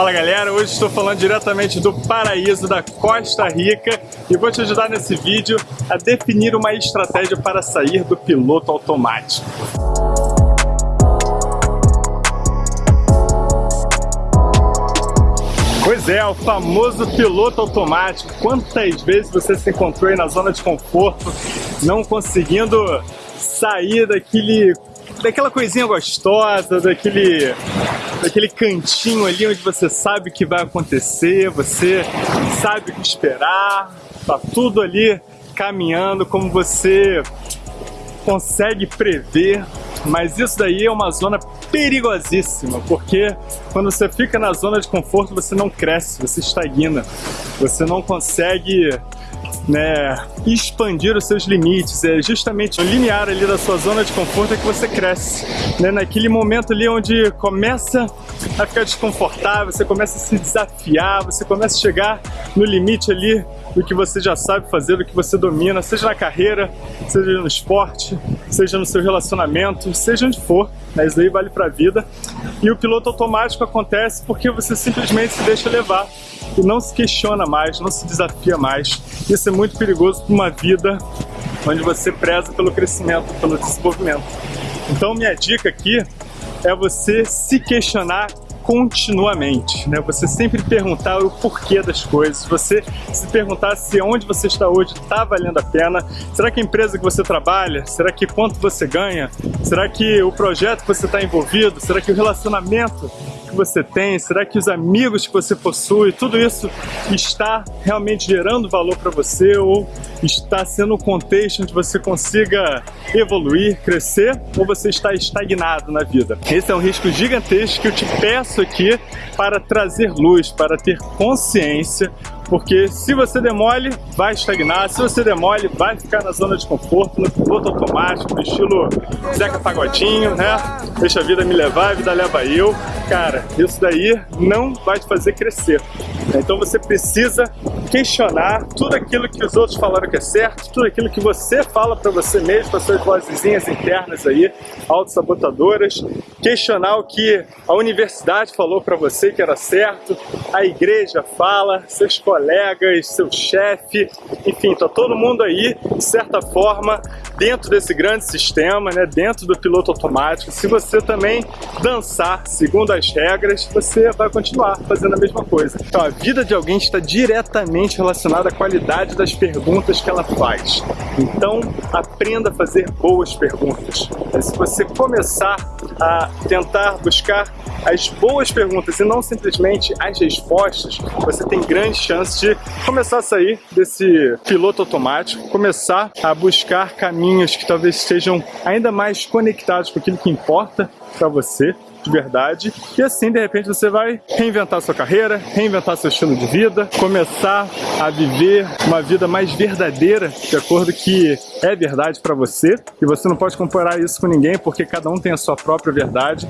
Fala galera, hoje estou falando diretamente do paraíso da Costa Rica e vou te ajudar nesse vídeo a definir uma estratégia para sair do piloto automático. Pois é, o famoso piloto automático. Quantas vezes você se encontrou aí na zona de conforto, não conseguindo sair daquele daquela coisinha gostosa, daquele, daquele cantinho ali onde você sabe o que vai acontecer, você sabe o que esperar, tá tudo ali caminhando como você consegue prever, mas isso daí é uma zona perigosíssima, porque quando você fica na zona de conforto você não cresce, você estagna, você não consegue né, expandir os seus limites, é justamente o limiar ali da sua zona de conforto é que você cresce, né, naquele momento ali onde começa a ficar desconfortável, você começa a se desafiar, você começa a chegar no limite ali do que você já sabe fazer, do que você domina, seja na carreira, seja no esporte, seja no seu relacionamento, seja onde for, né? isso aí vale para a vida. E o piloto automático acontece porque você simplesmente se deixa levar e não se questiona mais, não se desafia mais. Isso é muito perigoso para uma vida onde você preza pelo crescimento, pelo desenvolvimento. Então minha dica aqui é você se questionar continuamente, né? Você sempre perguntar o porquê das coisas, você se perguntar se onde você está hoje está valendo a pena, será que a empresa que você trabalha, será que quanto você ganha, será que o projeto que você está envolvido, será que o relacionamento que você tem, será que os amigos que você possui, tudo isso está realmente gerando valor para você ou está sendo um contexto onde você consiga evoluir, crescer ou você está estagnado na vida? Esse é um risco gigantesco que eu te peço aqui para trazer luz, para ter consciência porque se você demole, vai estagnar, se você demole, vai ficar na zona de conforto, no piloto automático, estilo Zeca Pagodinho, né? Deixa a vida me levar, a vida leva eu. Cara, isso daí não vai te fazer crescer. Então você precisa questionar tudo aquilo que os outros falaram que é certo, tudo aquilo que você fala para você mesmo, as suas vozinhas internas aí, autossabotadoras, questionar o que a universidade falou para você que era certo, a igreja fala, seus colegas, seu chefe, enfim, tá todo mundo aí, de certa forma, dentro desse grande sistema, né, dentro do piloto automático. Se você também dançar segundo as regras, você vai continuar fazendo a mesma coisa. Então, a vida de alguém está diretamente relacionada à qualidade das perguntas que ela faz. Então, aprenda a fazer boas perguntas. Se você começar a tentar buscar as boas perguntas e não simplesmente as respostas, você tem grande chance de começar a sair desse piloto automático, começar a buscar caminhos que talvez estejam ainda mais conectados com aquilo que importa para você de verdade. E assim, de repente, você vai reinventar sua carreira, reinventar seu estilo de vida, começar a viver uma vida mais verdadeira, de acordo que é verdade para você. E você não pode comparar isso com ninguém, porque cada um tem a sua própria verdade.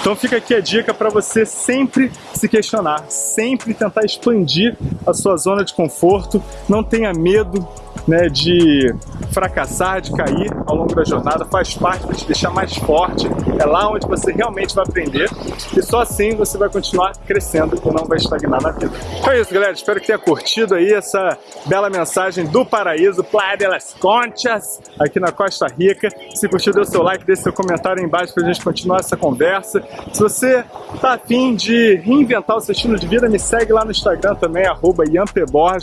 Então fica aqui a dica para você sempre se questionar, sempre tentar expandir a sua zona de conforto. Não tenha medo né, de fracassar, de cair ao longo da jornada, faz parte para te deixar mais forte, é lá onde você realmente vai aprender e só assim você vai continuar crescendo e não vai estagnar na vida. Então é isso, galera, espero que tenha curtido aí essa bela mensagem do paraíso, Playa de las Conchas, aqui na Costa Rica. Se curtiu, dê o seu like, deixe seu comentário aí embaixo para a gente continuar essa conversa. Se você tá afim de reinventar o seu estilo de vida, me segue lá no Instagram também, arroba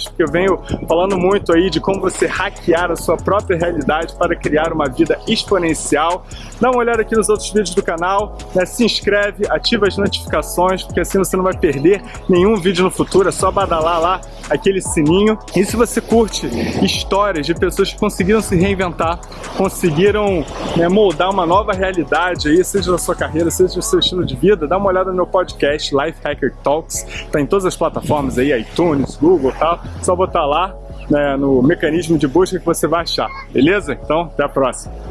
porque eu venho falando muito aí de como você hackear a sua própria realidade para criar uma vida exponencial. Dá uma olhada aqui nos outros vídeos do canal, né? se inscreve, ativa as notificações, porque assim você não vai perder nenhum vídeo no futuro, é só badalar lá aquele sininho. E se você curte histórias de pessoas que conseguiram se reinventar, conseguiram né, moldar uma nova realidade aí, seja da sua carreira, seja do seu estilo de vida, dá uma olhada no meu podcast, Life Hacker Talks, tá em todas as plataformas aí, iTunes, Google e tal, só botar lá né, no mecanismo de busca que você vai achar, beleza? Então, até a próxima!